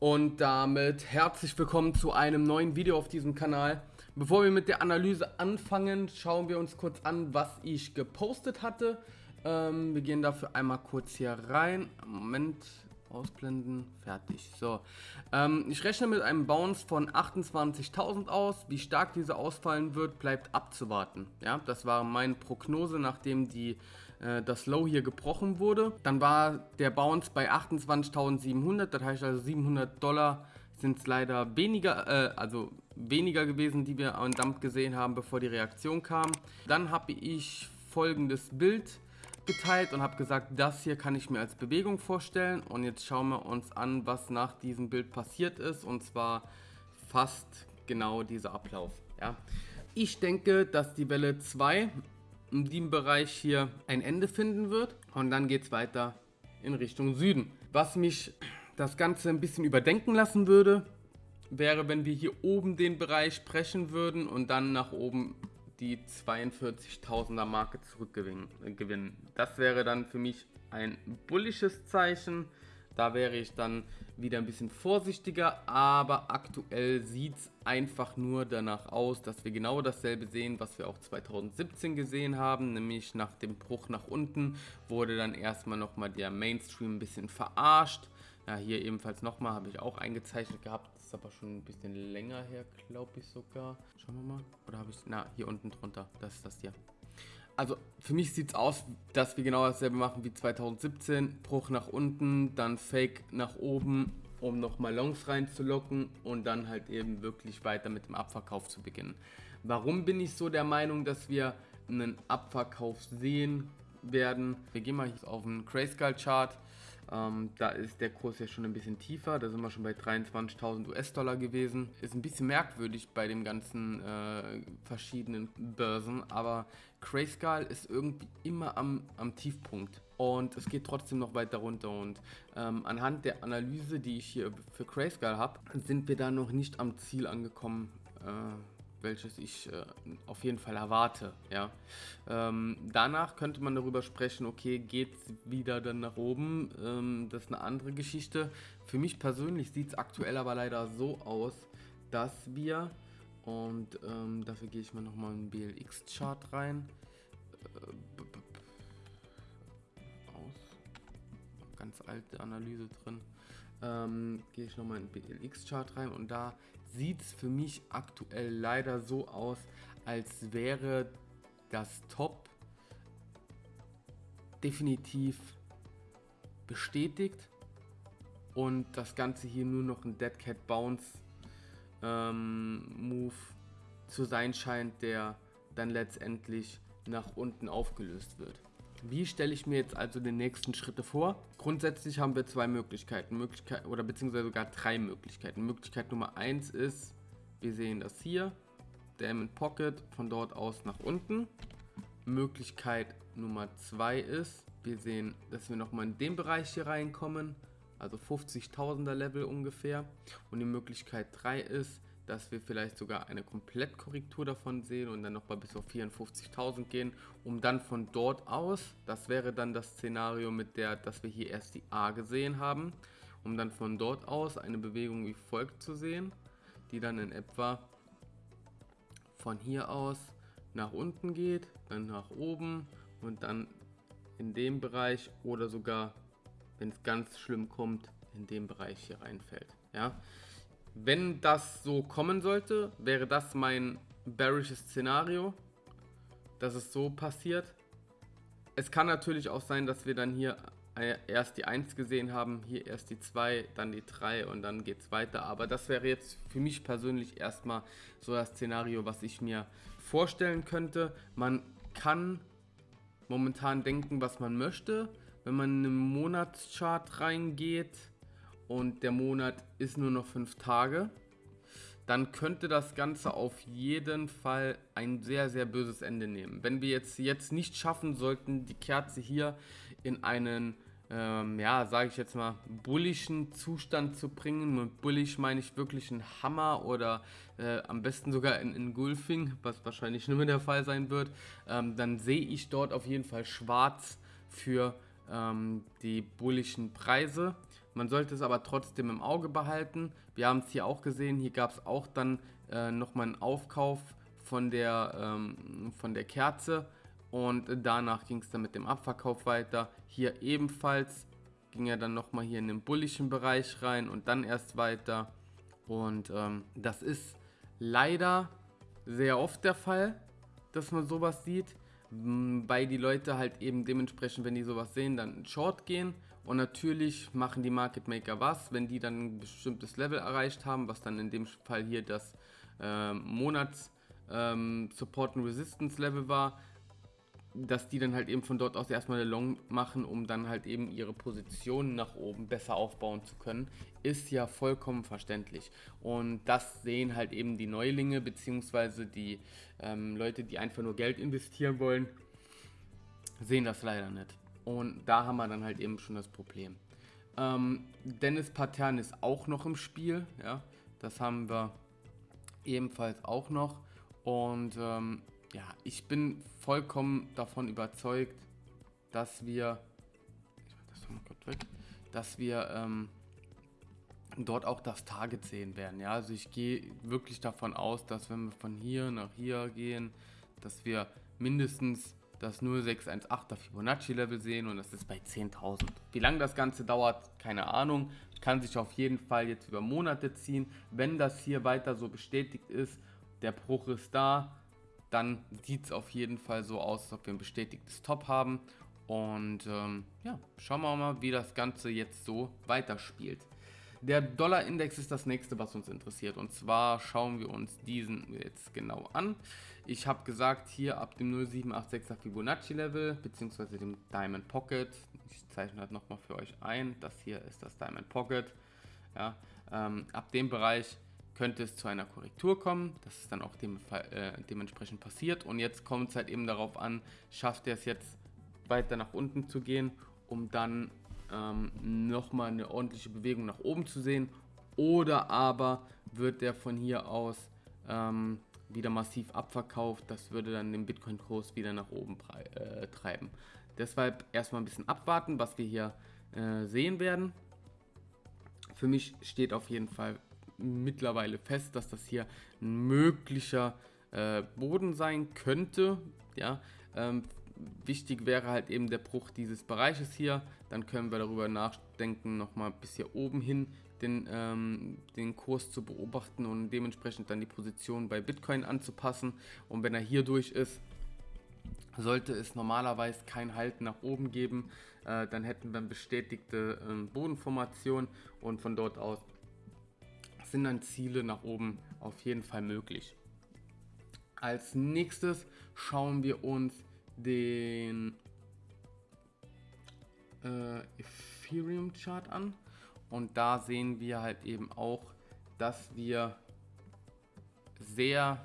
Und damit herzlich willkommen zu einem neuen Video auf diesem Kanal. Bevor wir mit der Analyse anfangen, schauen wir uns kurz an, was ich gepostet hatte. Ähm, wir gehen dafür einmal kurz hier rein. Moment, ausblenden, fertig. So, ähm, ich rechne mit einem Bounce von 28.000 aus. Wie stark diese ausfallen wird, bleibt abzuwarten. Ja, das war meine Prognose, nachdem die äh, das Low hier gebrochen wurde. Dann war der Bounce bei 28.700, das heißt also 700 Dollar sind es leider weniger, äh, also weniger gewesen, die wir am Dump gesehen haben, bevor die Reaktion kam. Dann habe ich folgendes Bild geteilt und habe gesagt, das hier kann ich mir als Bewegung vorstellen. Und jetzt schauen wir uns an, was nach diesem Bild passiert ist. Und zwar fast genau dieser Ablauf. Ja. Ich denke, dass die Welle 2 in diesem Bereich hier ein Ende finden wird. Und dann geht es weiter in Richtung Süden. Was mich das Ganze ein bisschen überdenken lassen würde, wäre, wenn wir hier oben den Bereich brechen würden und dann nach oben die 42.000er Marke zurückgewinnen. Das wäre dann für mich ein bullisches Zeichen. Da wäre ich dann wieder ein bisschen vorsichtiger, aber aktuell sieht es einfach nur danach aus, dass wir genau dasselbe sehen, was wir auch 2017 gesehen haben, nämlich nach dem Bruch nach unten wurde dann erstmal nochmal der Mainstream ein bisschen verarscht. Ja, hier ebenfalls nochmal, habe ich auch eingezeichnet gehabt, das ist aber schon ein bisschen länger her, glaube ich sogar. Schauen wir mal, oder habe ich, na, hier unten drunter, das ist das hier. Also für mich sieht es aus, dass wir genau dasselbe machen wie 2017. Bruch nach unten, dann Fake nach oben, um nochmal Longs reinzulocken und dann halt eben wirklich weiter mit dem Abverkauf zu beginnen. Warum bin ich so der Meinung, dass wir einen Abverkauf sehen werden? Wir gehen mal hier auf den Grayscale Chart. Ähm, da ist der Kurs ja schon ein bisschen tiefer, da sind wir schon bei 23.000 US-Dollar gewesen. Ist ein bisschen merkwürdig bei den ganzen äh, verschiedenen Börsen, aber Grayscale ist irgendwie immer am, am Tiefpunkt und es geht trotzdem noch weiter runter und ähm, anhand der Analyse, die ich hier für Grayscale habe, sind wir da noch nicht am Ziel angekommen. Äh, welches ich äh, auf jeden Fall erwarte. Ja. Ähm, danach könnte man darüber sprechen, okay, geht es wieder dann nach oben? Ähm, das ist eine andere Geschichte. Für mich persönlich sieht es aktuell aber leider so aus, dass wir, und ähm, dafür gehe ich mal nochmal in den BLX-Chart rein, äh, aus, ganz alte Analyse drin, ähm, gehe ich nochmal in den BLX-Chart rein und da sieht es für mich aktuell leider so aus, als wäre das Top definitiv bestätigt und das Ganze hier nur noch ein Dead Cat Bounce ähm, Move zu sein scheint, der dann letztendlich nach unten aufgelöst wird. Wie stelle ich mir jetzt also die nächsten Schritte vor? Grundsätzlich haben wir zwei Möglichkeiten, Möglichkeit oder beziehungsweise sogar drei Möglichkeiten. Möglichkeit Nummer eins ist, wir sehen das hier, Diamond Pocket, von dort aus nach unten. Möglichkeit Nummer zwei ist, wir sehen, dass wir nochmal in den Bereich hier reinkommen, also 50.000er Level ungefähr. Und die Möglichkeit 3 ist, dass wir vielleicht sogar eine Komplettkorrektur davon sehen und dann nochmal bis auf 54.000 gehen, um dann von dort aus, das wäre dann das Szenario mit der, dass wir hier erst die A gesehen haben, um dann von dort aus eine Bewegung wie folgt zu sehen, die dann in etwa von hier aus nach unten geht, dann nach oben und dann in dem Bereich oder sogar, wenn es ganz schlimm kommt, in dem Bereich hier reinfällt. Ja, wenn das so kommen sollte, wäre das mein bearisches Szenario, dass es so passiert. Es kann natürlich auch sein, dass wir dann hier erst die 1 gesehen haben, hier erst die 2, dann die 3 und dann geht es weiter. Aber das wäre jetzt für mich persönlich erstmal so das Szenario, was ich mir vorstellen könnte. Man kann momentan denken, was man möchte. Wenn man in einen Monatschart reingeht, und der Monat ist nur noch fünf Tage, dann könnte das Ganze auf jeden Fall ein sehr, sehr böses Ende nehmen. Wenn wir jetzt, jetzt nicht schaffen sollten, die Kerze hier in einen, ähm, ja, sage ich jetzt mal, bullischen Zustand zu bringen, mit bullish meine ich wirklich einen Hammer oder äh, am besten sogar in, in Gulfing, was wahrscheinlich nicht mehr der Fall sein wird, ähm, dann sehe ich dort auf jeden Fall schwarz für ähm, die bullischen Preise. Man sollte es aber trotzdem im Auge behalten. Wir haben es hier auch gesehen, hier gab es auch dann äh, nochmal einen Aufkauf von der, ähm, von der Kerze und danach ging es dann mit dem Abverkauf weiter. Hier ebenfalls ging er dann nochmal hier in den bullischen Bereich rein und dann erst weiter. Und ähm, das ist leider sehr oft der Fall, dass man sowas sieht, weil die Leute halt eben dementsprechend, wenn die sowas sehen, dann Short gehen. Und natürlich machen die Market Maker was, wenn die dann ein bestimmtes Level erreicht haben, was dann in dem Fall hier das äh, Monats ähm, Support and Resistance Level war, dass die dann halt eben von dort aus erstmal eine Long machen, um dann halt eben ihre Positionen nach oben besser aufbauen zu können, ist ja vollkommen verständlich. Und das sehen halt eben die Neulinge, beziehungsweise die ähm, Leute, die einfach nur Geld investieren wollen, sehen das leider nicht. Und da haben wir dann halt eben schon das Problem. Ähm, Dennis Patern ist auch noch im Spiel, ja, das haben wir ebenfalls auch noch. Und ähm, ja, ich bin vollkommen davon überzeugt, dass wir, weg, dass wir ähm, dort auch das Target sehen werden. Ja, also ich gehe wirklich davon aus, dass wenn wir von hier nach hier gehen, dass wir mindestens das 0618er Fibonacci Level sehen und das ist bei 10.000. Wie lange das Ganze dauert, keine Ahnung. Kann sich auf jeden Fall jetzt über Monate ziehen. Wenn das hier weiter so bestätigt ist, der Bruch ist da, dann sieht es auf jeden Fall so aus, als ob wir ein bestätigtes Top haben. Und ähm, ja, schauen wir mal, wie das Ganze jetzt so weiterspielt. Der Dollarindex ist das nächste, was uns interessiert. Und zwar schauen wir uns diesen jetzt genau an. Ich habe gesagt, hier ab dem 0786er Fibonacci Level, beziehungsweise dem Diamond Pocket. Ich zeichne das nochmal für euch ein. Das hier ist das Diamond Pocket. Ja, ähm, ab dem Bereich könnte es zu einer Korrektur kommen. Das ist dann auch dem, äh, dementsprechend passiert. Und jetzt kommt es halt eben darauf an, schafft er es jetzt weiter nach unten zu gehen, um dann ähm, nochmal eine ordentliche Bewegung nach oben zu sehen. Oder aber wird der von hier aus ähm, wieder massiv abverkauft. Das würde dann den Bitcoin-Kurs wieder nach oben äh, treiben. Deshalb erstmal ein bisschen abwarten, was wir hier äh, sehen werden. Für mich steht auf jeden Fall mittlerweile fest, dass das hier ein möglicher äh, Boden sein könnte. Ja, ähm, wichtig wäre halt eben der Bruch dieses Bereiches hier. Dann können wir darüber nachdenken, nochmal bis hier oben hin den, ähm, den Kurs zu beobachten und dementsprechend dann die Position bei Bitcoin anzupassen. Und wenn er hier durch ist, sollte es normalerweise kein Halt nach oben geben. Äh, dann hätten wir eine bestätigte äh, Bodenformation und von dort aus sind dann Ziele nach oben auf jeden Fall möglich. Als nächstes schauen wir uns den äh, Ethereum Chart an und da sehen wir halt eben auch, dass wir sehr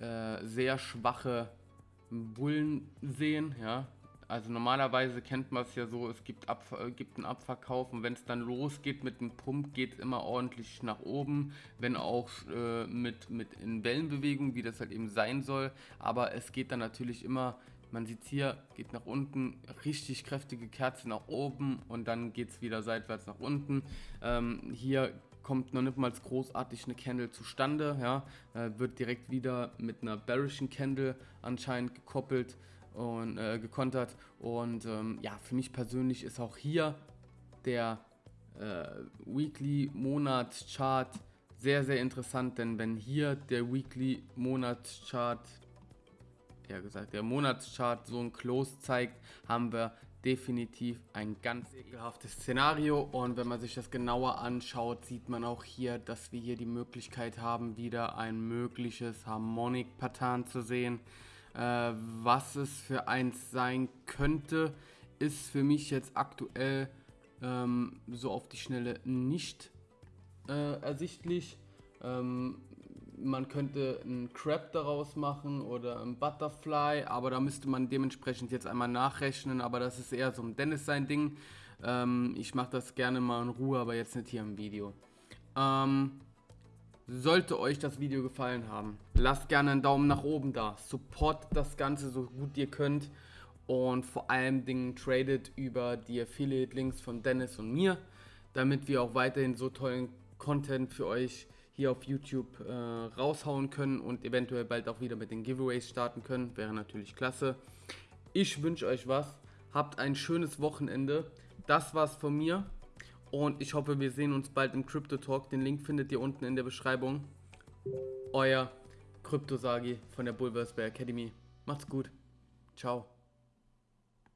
äh, sehr schwache Bullen sehen, ja, also normalerweise kennt man es ja so, es gibt, Ab äh, gibt einen Abverkauf und wenn es dann losgeht mit dem Pump, geht es immer ordentlich nach oben, wenn auch äh, mit, mit in Wellenbewegung, wie das halt eben sein soll. Aber es geht dann natürlich immer, man sieht hier, geht nach unten, richtig kräftige Kerze nach oben und dann geht es wieder seitwärts nach unten. Ähm, hier kommt noch nicht mal großartig eine Candle zustande, ja, äh, wird direkt wieder mit einer bearischen Candle anscheinend gekoppelt und äh, gekontert. Und ähm, ja, für mich persönlich ist auch hier der äh, Weekly Monatschart sehr, sehr interessant, denn wenn hier der Weekly Monatschart, ja gesagt, der Monatschart so ein Close zeigt, haben wir definitiv ein ganz ekelhaftes Szenario und wenn man sich das genauer anschaut, sieht man auch hier, dass wir hier die Möglichkeit haben, wieder ein mögliches Harmonic-Pattern zu sehen. Äh, was es für eins sein könnte, ist für mich jetzt aktuell ähm, so auf die Schnelle nicht äh, ersichtlich. Ähm, man könnte einen Crab daraus machen oder ein Butterfly, aber da müsste man dementsprechend jetzt einmal nachrechnen, aber das ist eher so ein Dennis sein Ding. Ähm, ich mache das gerne mal in Ruhe, aber jetzt nicht hier im Video. Ähm, sollte euch das Video gefallen haben, lasst gerne einen Daumen nach oben da. Support das Ganze so gut ihr könnt. und vor allem Dingen tradet über die Affiliate-Links von Dennis und mir, damit wir auch weiterhin so tollen Content für euch hier auf YouTube äh, raushauen können und eventuell bald auch wieder mit den Giveaways starten können. Wäre natürlich klasse. Ich wünsche euch was. Habt ein schönes Wochenende. Das war's von mir. Und ich hoffe, wir sehen uns bald im Crypto Talk. Den Link findet ihr unten in der Beschreibung. Euer Kryptosagi von der Bulversberg Academy. Macht's gut. Ciao.